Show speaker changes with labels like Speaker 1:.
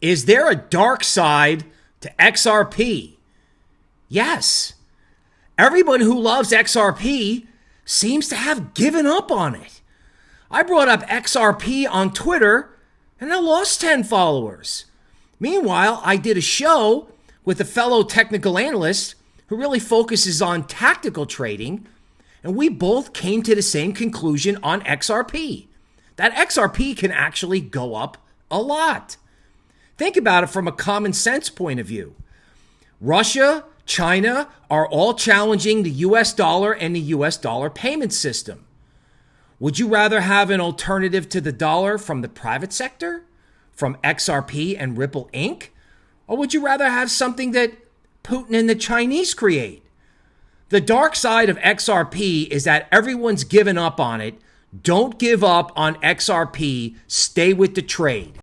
Speaker 1: Is there a dark side to XRP? Yes. Everyone who loves XRP seems to have given up on it. I brought up XRP on Twitter and I lost 10 followers. Meanwhile, I did a show with a fellow technical analyst who really focuses on tactical trading, and we both came to the same conclusion on XRP that XRP can actually go up a lot. Think about it from a common sense point of view. Russia, China are all challenging the US dollar and the US dollar payment system. Would you rather have an alternative to the dollar from the private sector, from XRP and Ripple Inc., or would you rather have something that Putin and the Chinese create? The dark side of XRP is that everyone's given up on it. Don't give up on XRP. Stay with the trade.